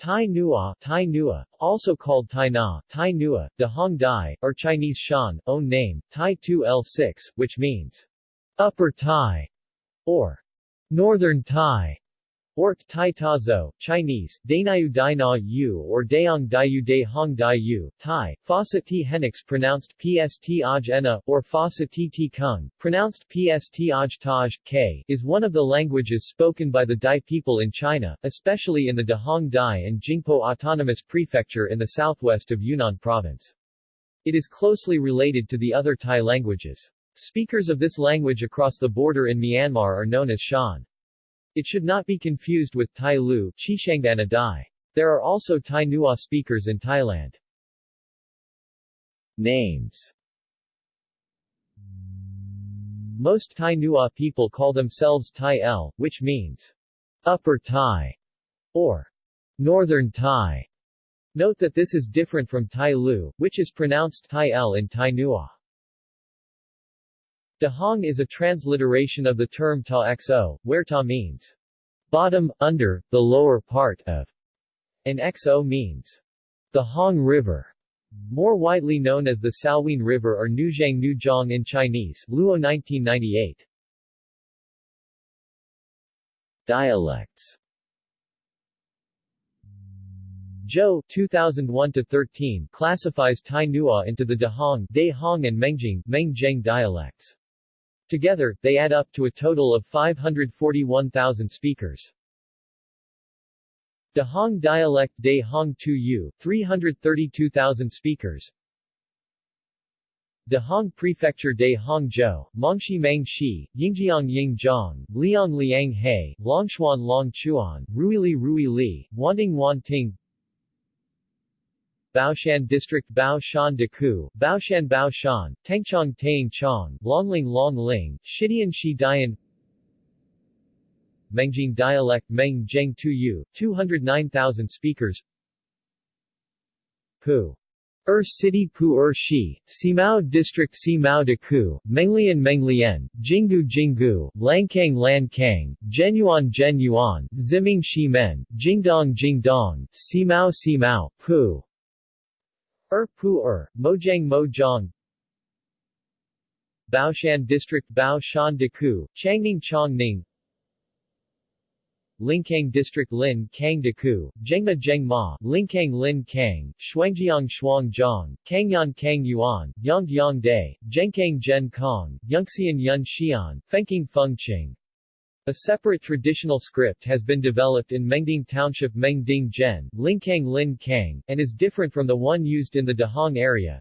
Tai Nua, Tai Nua, also called Tai Na, Tai Nua, De Hong Dai, or Chinese Shan, own name, Tai 2L6, which means Upper Tai, or Northern Tai, or Tai Tazo, Chinese, Dainayu Dai Na Yu or Daong Daiyu De Hong Dai Yu, Thai, Fossa T Henix pronounced Pst Aj Ena, or Fossa T T Kung, pronounced Pst Aj Taj, K, is one of the languages spoken by the Dai people in China, especially in the Dehong Dai and Jingpo Autonomous Prefecture in the southwest of Yunnan Province. It is closely related to the other Thai languages. Speakers of this language across the border in Myanmar are known as Shan. It should not be confused with Tai Lu Dai. There are also Tai Nua speakers in Thailand. Names Most Tai Nua people call themselves Tai El, which means Upper Thai or Northern Thai. Note that this is different from Tai Lu, which is pronounced Tai El in Tai Nua. Dehong is a transliteration of the term ta xo, where ta means bottom, under, the lower part of, and xo means the Hong River, more widely known as the Salween River or Nujiang Nuzhong in Chinese, Luo 1998. Dialects Zhou 2001-13 classifies Tai Nua into the Dehong, Dahong and Mengjing, Mengjing dialects. Together, they add up to a total of 541,000 speakers. Dehong dialect De Hong Tu Yu, 332,000 speakers. Dehong Prefecture De Hongzhou, Mongxi Mang Shi, Yingjiang Yingzhong, Liang Liang He, Longchuan Long Chuan, Ruili Rui Li, Wanting Wan Ting, Baoshan District Bao Baoshan Deku, Baoshan Baoshan, Tengchong Taing Chong, Longling Longling, Shidian Shi Dian Mengjing dialect Meng Zheng Tuyu, 209,000 speakers Pu Er City Pu Er Shi, Simao District Simao Deku, Menglian Menglian, Jinggu Jinggu, Lancang Lancang, Genyuan Genyuan, Ziming Shimen, Jingdong Jingdong, Simao Simao, Pu Er Pu Er, Mojiang Mojiang. Baoshan District Baoshan Deku, Changning Chongning. Lincang District Lin Kang Deku, Zhengma Zhengma, Lincang Lin Kang, Shuangjiang Shuangjiang, Kangyan Kang Yuan, Yangjiang Day, Zhenkang Zhen Kong, Yunxian Yun Xian, Fengking Fengqing, a separate traditional script has been developed in Mengding Township Mengding Zhen, Lincang Lin Kang, and is different from the one used in the Dehong area.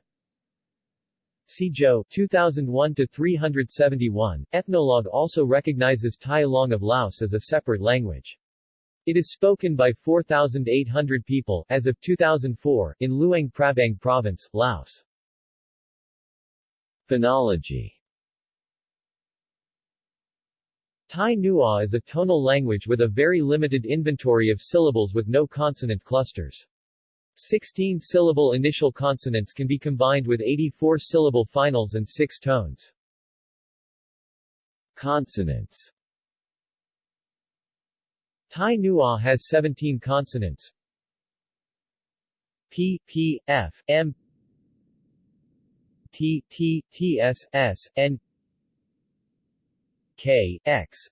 Zhou 2001-371. Ethnologue also recognizes Tai Long of Laos as a separate language. It is spoken by 4,800 people as of 2004 in Luang Prabang Province, Laos. Phonology Tai Nua is a tonal language with a very limited inventory of syllables with no consonant clusters. 16-syllable initial consonants can be combined with 84-syllable finals and 6 tones. Consonants Tai Nua has 17 consonants P, P, F, M T, T, T, S, S, N K, X,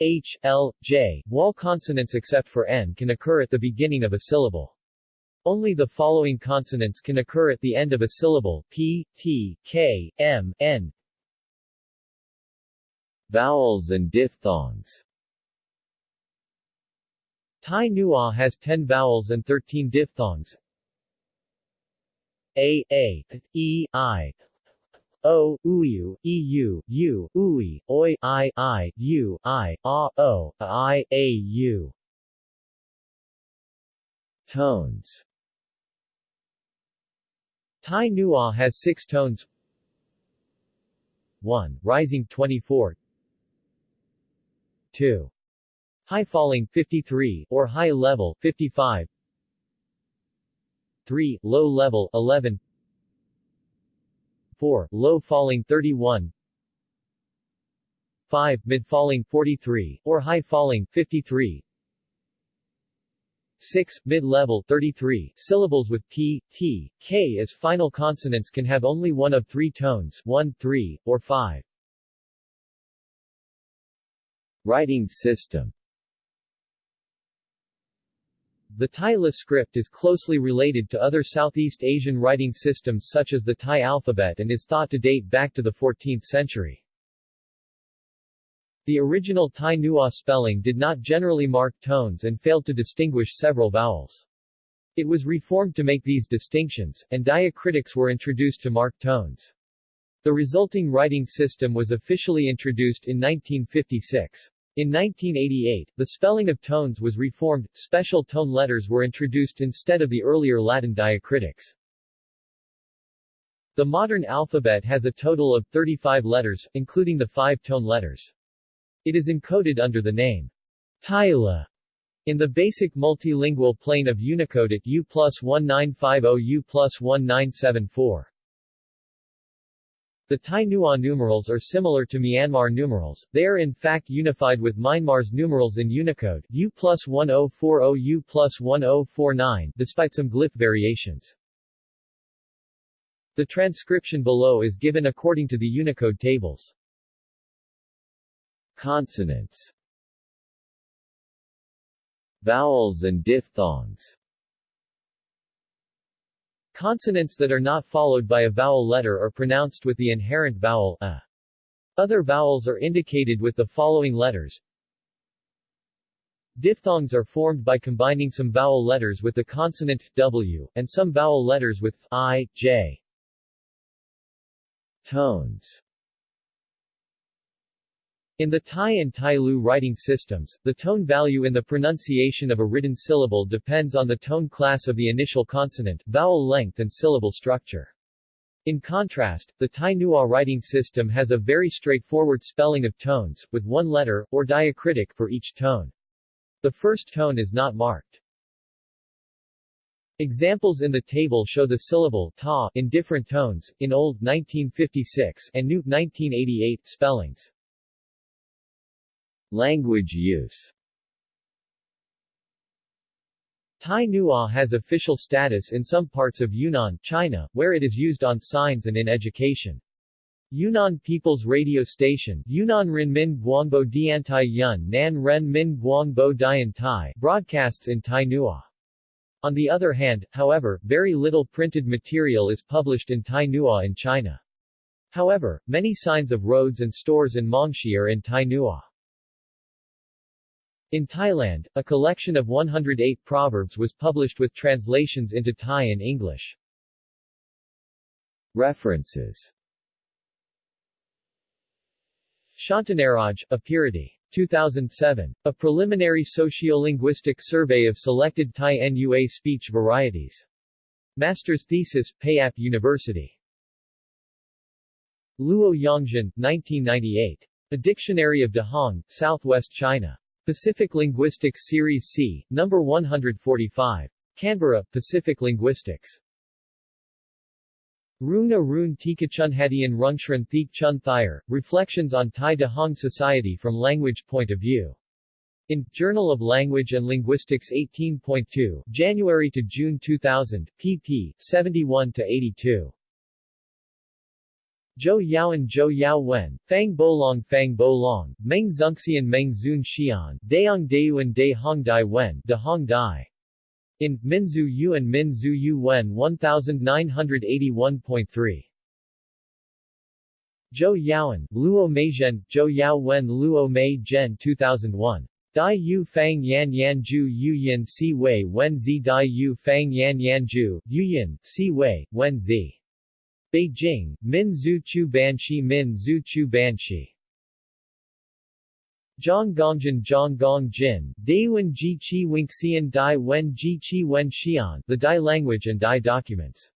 H, L, J. Wall consonants except for N can occur at the beginning of a syllable. Only the following consonants can occur at the end of a syllable, P, T, K, M, N. Vowels and diphthongs Thai Nua has 10 vowels and 13 diphthongs. A, A, E, I, O, EU, U, Ui, Oi, I, I, U, I, A, O, I, A, U. Tones Thai Nua has six tones 1. Rising 24 2. High falling 53, or high level 55 3. Low level 11 4, low falling 31 5, mid falling 43, or high falling 53 6, mid-level 33, syllables with p, t, k as final consonants can have only one of three tones 1, 3, or 5. Writing system The Tai Le script is closely related to other Southeast Asian writing systems such as the Thai alphabet and is thought to date back to the 14th century. The original Thai Nua spelling did not generally mark tones and failed to distinguish several vowels. It was reformed to make these distinctions, and diacritics were introduced to mark tones. The resulting writing system was officially introduced in 1956. In 1988, the spelling of tones was reformed, special tone letters were introduced instead of the earlier Latin diacritics. The modern alphabet has a total of 35 letters, including the five tone letters. It is encoded under the name Tai Le in the basic multilingual plane of Unicode at U plus 1950 U plus 1974. The Thai Nua numerals are similar to Myanmar numerals, they are in fact unified with Myanmar's numerals in Unicode U plus 1040 U plus 1049 despite some glyph variations. The transcription below is given according to the Unicode tables. Consonants Vowels and diphthongs Consonants that are not followed by a vowel letter are pronounced with the inherent vowel a. Other vowels are indicated with the following letters. Diphthongs are formed by combining some vowel letters with the consonant w, and some vowel letters with i, j. Tones in the Thai and Tai Lu writing systems, the tone value in the pronunciation of a written syllable depends on the tone class of the initial consonant, vowel length and syllable structure. In contrast, the Thai Nua writing system has a very straightforward spelling of tones, with one letter, or diacritic, for each tone. The first tone is not marked. Examples in the table show the syllable ta in different tones, in Old 1956 and New 1988 spellings. Language use Thai Nua has official status in some parts of Yunnan, China, where it is used on signs and in education. Yunnan People's Radio Station Yunnan Ren Min Guangbo Diantai Yun Nan Ren Min Guangbo Dian Tai broadcasts in Thai Nua. On the other hand, however, very little printed material is published in Thai Nua in China. However, many signs of roads and stores in Mongshi are in Thai Nua. In Thailand, a collection of 108 proverbs was published with translations into Thai and English. References Shantanaraj, Apirati. 2007. A preliminary sociolinguistic survey of selected Thai NUA speech varieties. Master's thesis, Payap University. Luo Yongjin, 1998. A Dictionary of Dehong, Southwest China. Pacific Linguistics Series C, number 145. Canberra, Pacific Linguistics. Runa Rune Tikachunhadian Rungshran Thik Chun Thayer, Reflections on Thai Dehong Society from Language Point of View. In Journal of Language and Linguistics 18.2, January to June 2000, pp. 71 to 82. Zhou Yaoan Zhou Yao Wen, Fang Bolong Fang Bolong, Meng Zunxian Meng Zun Xian, Dayang Dayuan Day Hong Dai Wen, De Hong Dai. In, Minzu Yuan Min Zhu Yu Wen 1981.3. Zhou Yaoan, Luo Meizhen, Zhou Yao Wen Luo Mei Zhen 2001. Dai Yu Fang Yan Yan Ju Yu Yin Si Wei Wen Zi Dai Yu Fang Yan Yan Ju, Yu Yin, Si Wei, Wen Zi. Beijing, Min Zhu Chu Banshi Min Chu Banshi Zhonggongjian Zhonggongjin, Dayuan Ji Chi Winxian Dai Wen Ji Chi Wen Xian The Dai Language and Dai Documents.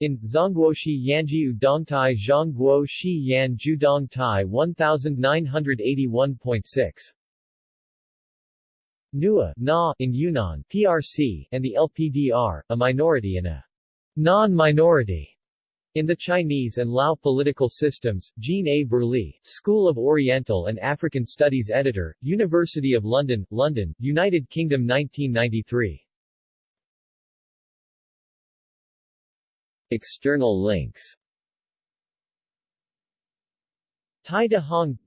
In, Zhongguoshi Yanji Udongtai Zhongguo Yan Judong Tai 1981.6 Nua Na in Yunnan, PRC, and the LPDR, a minority and a non-minority in the Chinese and Lao political systems, Jean A. Berlie, School of Oriental and African Studies editor, University of London, London, United Kingdom 1993. External links Tai De Hong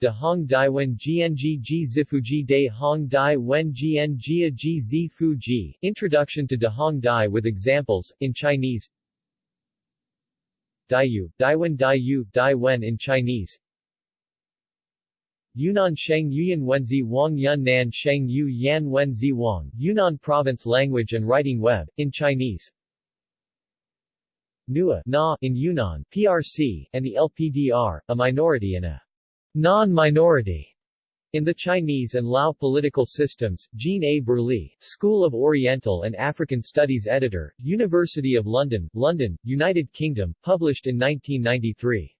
De Hong Dai Wen Jian Ji Zifuji De Hong Dai Wen Jian Jia Ji Zifu Ji Introduction to De Hong Dai with examples, in Chinese. Daiyu, Daiwen Daiyu, Daiwen in Chinese. Yunnan Sheng Yuyan Wenzi Wang Yun Nan Sheng Yu Yan Wenzi Wang Yunnan Province Language and Writing Web, in Chinese. Nua Na in Yunnan, PRC, and the LPDR, a minority in a non-minority in the Chinese and Lao political systems, Jean A. Berlie, School of Oriental and African Studies editor, University of London, London, United Kingdom, published in 1993.